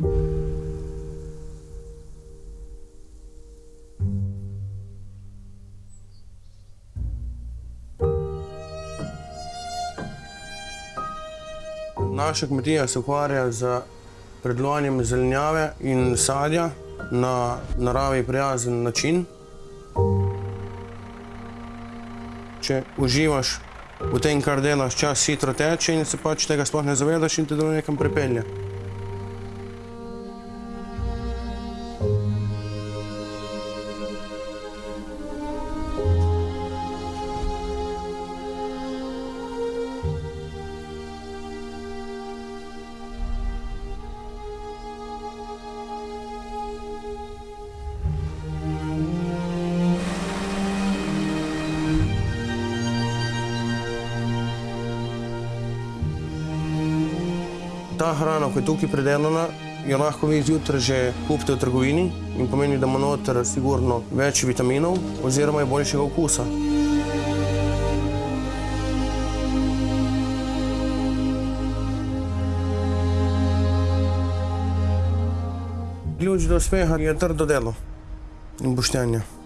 Naša kmetija se ukvarja z predlovanjem zelenjave in sadja na naravi prijazen način. Če uživaš v tem, kar delaš, čas hitro teče in se pač tega sploh ne zavedaš in te do nekam pripelje. Ta hrana, ko je tukaj predelana, jo lahko vi zjutraj že kupite v trgovini in pomeni, da ima noter sigurno več vitaminov oziroma je boljšega okusa. Ključ do uspeha je trdo delo in poštenje.